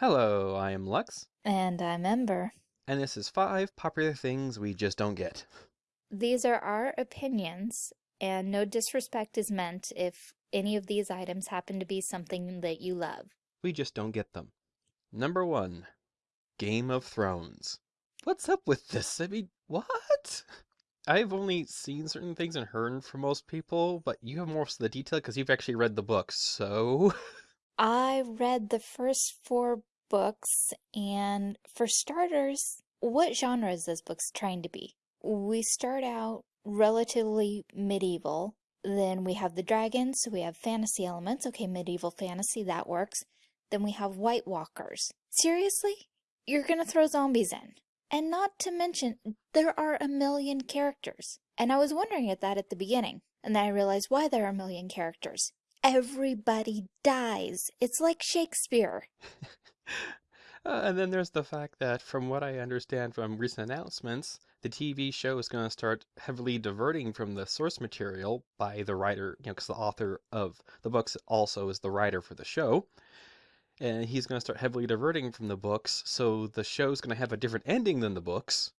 Hello, I am Lux, And I'm Ember. and this is five popular things we just don't get. These are our opinions, and no disrespect is meant if any of these items happen to be something that you love. We just don't get them. Number one, Game of Thrones. What's up with this? I mean, what? I've only seen certain things and heard from most people, but you have most of the detail because you've actually read the books, so. I read the first four books, and for starters, what genre is this book's trying to be? We start out relatively medieval, then we have the dragons, so we have fantasy elements. Okay, medieval fantasy, that works. Then we have White Walkers. Seriously? You're gonna throw zombies in? And not to mention, there are a million characters. And I was wondering at that at the beginning, and then I realized why there are a million characters. Everybody dies. It's like Shakespeare. Uh, and then there's the fact that, from what I understand from recent announcements, the TV show is going to start heavily diverting from the source material by the writer, you know, because the author of the books also is the writer for the show. And he's going to start heavily diverting from the books, so the show's going to have a different ending than the books.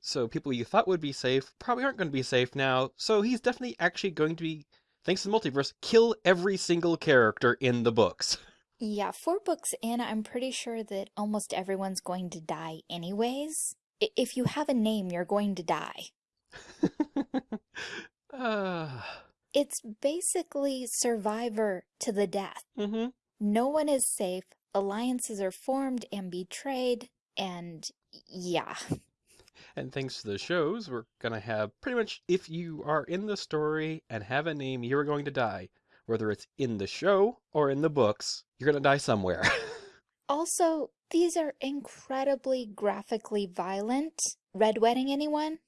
So people you thought would be safe probably aren't going to be safe now. So he's definitely actually going to be, thanks to the multiverse, kill every single character in the books. Yeah, four books in, I'm pretty sure that almost everyone's going to die anyways. I- If you have a name, you're going to die. uh, It's basically Survivor to the death. mm-hmm. No one is safe, alliances are formed and betrayed, and yeah. And thanks to the shows, we're gonna have pretty much if you are in the story and have a name, you're going to die. Whether it's in the show or in the books, you're gonna die somewhere. Also, these are incredibly graphically violent. Red Wedding, anyone?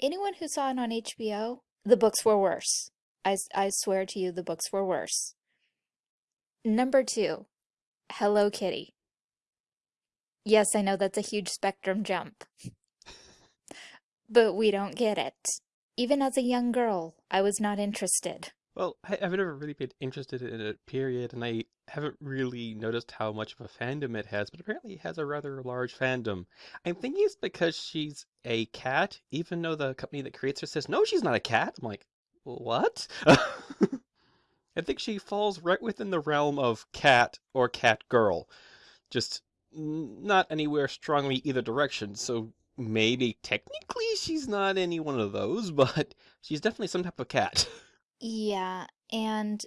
Anyone who saw it on HBO? The books were worse. I swear to you, the books were worse. Number two, Hello Kitty. Yes, I know that's a huge spectrum jump. But we don't get it. Even as a young girl, I was not interested. Well, I, I've never really been interested in it, period, and I haven't really noticed how much of a fandom it has, but apparently it has a rather large fandom. I'm thinking it's because she's a cat, even though the company that creates her says, no, she's not a cat. I'm like, what? I think she falls right within the realm of cat or cat girl. Just not anywhere strongly either direction. So maybe technically she's not any one of those, but she's definitely some type of cat. Yeah, and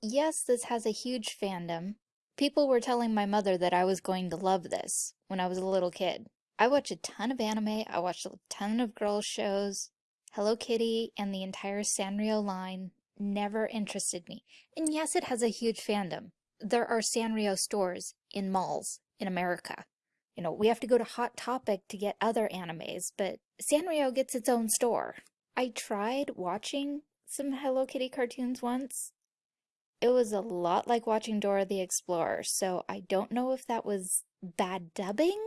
yes, this has a huge fandom. People were telling my mother that I was going to love this when I was a little kid. I watch a ton of anime, I watched a ton of girls' shows. Hello Kitty and the entire Sanrio line never interested me. And yes, it has a huge fandom. There are Sanrio stores in malls in America. You know, we have to go to Hot Topic to get other animes, but Sanrio gets its own store. I tried watching some Hello Kitty cartoons once. It was a lot like watching Dora the Explorer, so I don't know if that was bad dubbing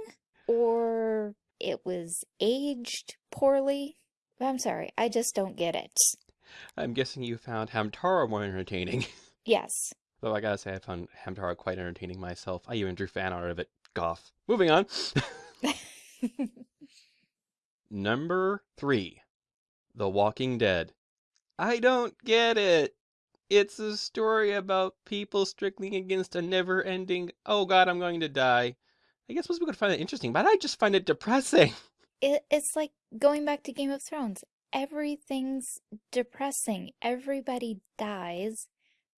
or it was aged poorly. I'm sorry, I just don't get it. I'm guessing you found Hamtaro more entertaining. Yes. Though I gotta say, I found Hamtaro quite entertaining myself. I even drew fan art of it. Goff. Moving on. Number three The Walking Dead. I don't get it. It's a story about people struggling against a never ending, oh god, I'm going to die. I guess most people could find that interesting, but I just find it depressing. It, it's like going back to Game of Thrones. Everything's depressing. Everybody dies.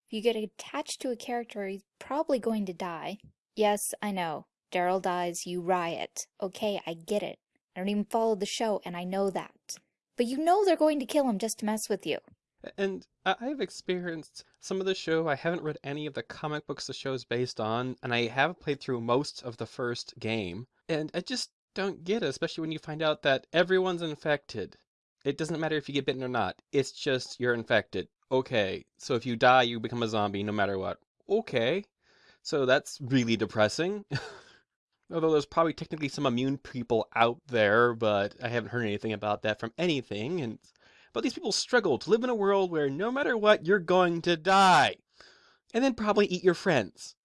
If you get attached to a character, he's probably going to die. Yes, I know. Daryl dies, you riot. Okay, I get it. I don't even follow the show, and I know that. But you know they're going to kill him just to mess with you. And I've experienced some of the show. I haven't read any of the comic books the show's based on, and I have played through most of the first game. And I just don't get it, especially when you find out that everyone's infected. It doesn't matter if you get bitten or not, it's just you're infected. Okay, so if you die, you become a zombie no matter what. Okay, so that's really depressing. Although there's probably technically some immune people out there, but I haven't heard anything about that from anything. And but these people struggle to live in a world where no matter what, you're going to die. And then probably eat your friends.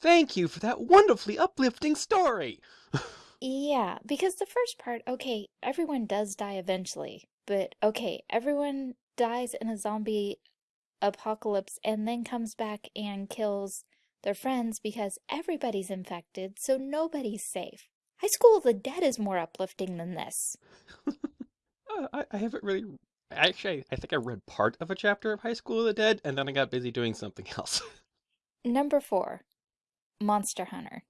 Thank you for that wonderfully uplifting story. Yeah, because the first part, okay, everyone does die eventually, but okay, everyone dies in a zombie apocalypse and then comes back and kills their friends because everybody's infected, so nobody's safe. High School of the Dead is more uplifting than this. Uh, I, I haven't really. Actually, I think I read part of a chapter of High School of the Dead, and then I got busy doing something else. Number four, Monster Hunter.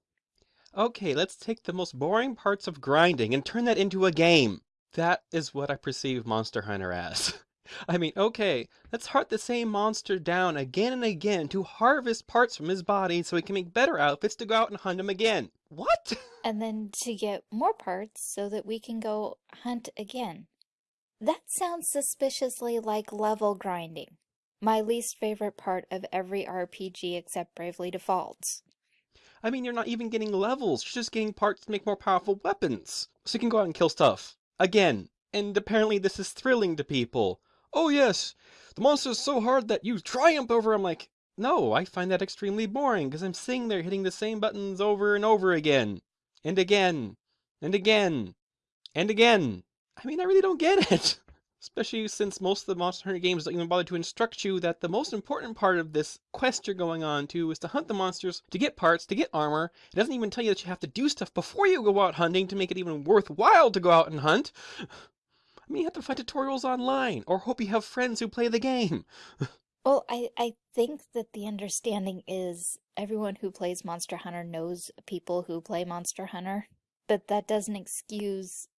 okay, let's take the most boring parts of grinding and turn that into a game. That is what I perceive Monster Hunter as. I mean, okay, let's hunt the same monster down again and again to harvest parts from his body so he can make better outfits to go out and hunt him again. What? And then to get more parts so that we can go hunt again. That sounds suspiciously like level grinding. My least favorite part of every RPG except Bravely Defaults. I mean, you're not even getting levels, you're just getting parts to make more powerful weapons. So you can go out and kill stuff. Again. And apparently this is thrilling to people. Oh yes, the monster's so hard that you triumph over him like, no, I find that extremely boring because I'm sitting there hitting the same buttons over and over again. And again. And again. And again. I mean, I really don't get it. Especially since most of the Monster Hunter games don't even bother to instruct you that the most important part of this quest you're going on to is to hunt the monsters, to get parts, to get armor. It doesn't even tell you that you have to do stuff before you go out hunting to make it even worthwhile to go out and hunt. I mean, you have to find tutorials online, or hope you have friends who play the game. Well, I, I think that the understanding is everyone who plays Monster Hunter knows people who play Monster Hunter, but that doesn't excuse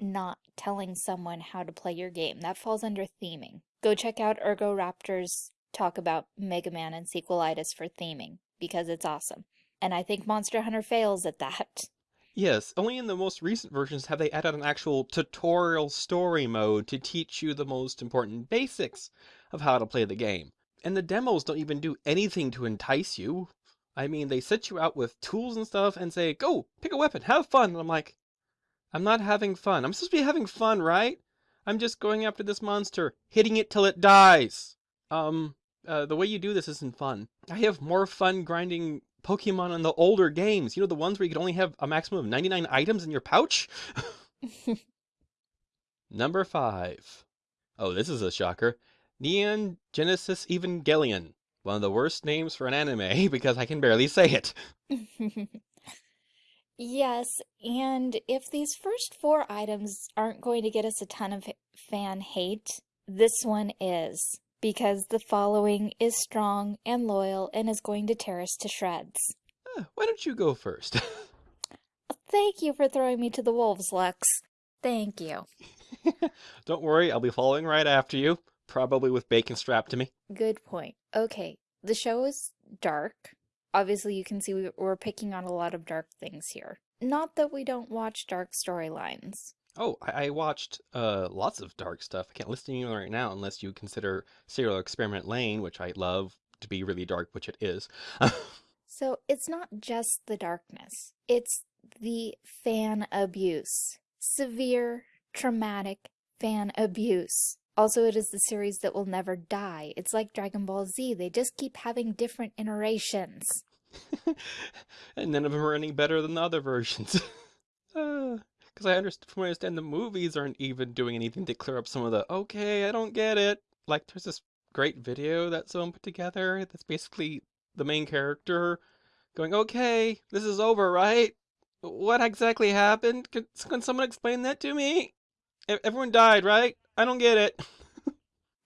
not telling someone how to play your game. That falls under theming. Go check out Egoraptor's talk about Mega Man and Sequelitis for theming, because it's awesome. And I think Monster Hunter fails at that. Yes, only in the most recent versions have they added an actual tutorial story mode to teach you the most important basics of how to play the game. And the demos don't even do anything to entice you. I mean, they set you out with tools and stuff and say, go, pick a weapon, have fun. And I'm like, I'm not having fun. I'm supposed to be having fun, right? I'm just going after this monster, hitting it till it dies. Um, uh, the way you do this isn't fun. I have more fun grinding Pokemon in the older games. You know, the ones where you could only have a maximum of 99 items in your pouch? Number five. Oh, this is a shocker. Neon Genesis Evangelion. One of the worst names for an anime because I can barely say it. Yes, and if these first four items aren't going to get us a ton of fan hate, this one is, because the following is strong and loyal and is going to tear us to shreds. Uh, why don't you go first? Thank you for throwing me to the wolves, Lux. Thank you. Don't worry, I'll be following right after you, probably with bacon strapped to me. Good point. Okay, the show is dark. Obviously, you can see we- we're picking on a lot of dark things here. Not that we don't watch dark storylines. Oh, I, I watched uh, lots of dark stuff. I can't list any right now unless you consider Serial Experiment Lain, which I love to be really dark, which it is. So it's not just the darkness, it's the fan abuse. Severe, traumatic fan abuse. Also, it is the series that will never die. It's like Dragon Ball Z, they just keep having different iterations. and none of them are any better than the other versions. Because I understand, from what I understand, the movies aren't even doing anything to clear up some of the, okay, I don't get it. Like, there's this great video that someone put together that's basically the main character going, okay, this is over, right? What exactly happened? Can, can someone explain that to me? Everyone died, right? I don't get it.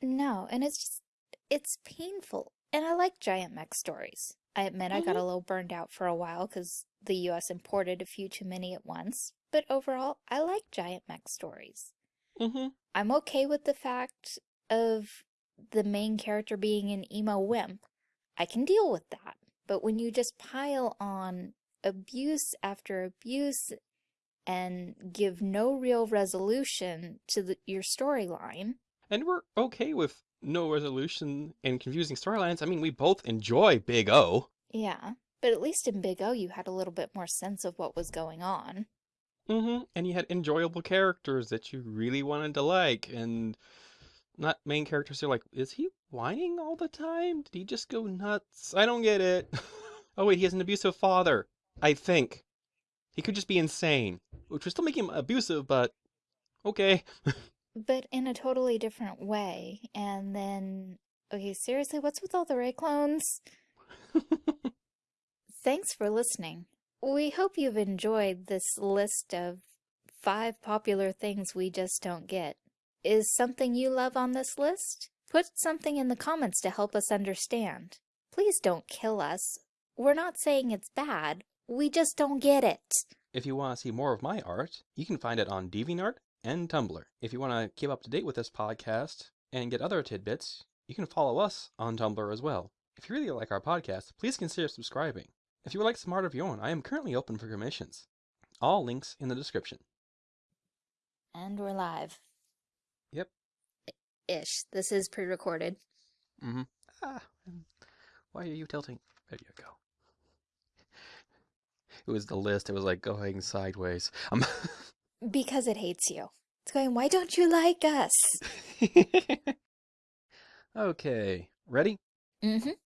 No, and it's just, it's painful. And I like giant mech stories. I admit I got mm-hmm. a little burned out for a while because the US imported a few too many at once. But overall, I like giant mech stories. hmm I'm okay with the fact of the main character being an emo wimp. I can deal with that. But when you just pile on abuse after abuse and give no real resolution to the, your storyline, And we're okay with no resolution and confusing storylines. I mean, we both enjoy Big O. yeah. But at least in Big O, you had a little bit more sense of what was going on. Hmm And you had enjoyable characters that you really wanted to like, and not main characters who are like, is he whining all the time? Did he just go nuts? I don't get it. Oh wait, he has an abusive father. I think. He could just be insane, which would still make him abusive, but okay. But in a totally different way. And then, okay, seriously, what's with all the Rei clones? Thanks for listening. We hope you've enjoyed this list of five popular things we just don't get. Is something you love on this list? Put something in the comments to help us understand. Please don't kill us. We're not saying it's bad. We just don't get it. If you want to see more of my art, you can find it on DeviantArt and Tumblr. If you want to keep up to date with this podcast and get other tidbits, you can follow us on Tumblr as well. If you really like our podcast, please consider subscribing. If you would like some art of your own, I am currently open for commissions. All links in the description. And we're live. Yep. Ish. This is pre-recorded. Mm-hmm. Ah, why are you tilting? There you go. It was the list. It was like going sideways. Um. Because it hates you. It's going, why don't you like us? okay. Ready? Mm-hmm.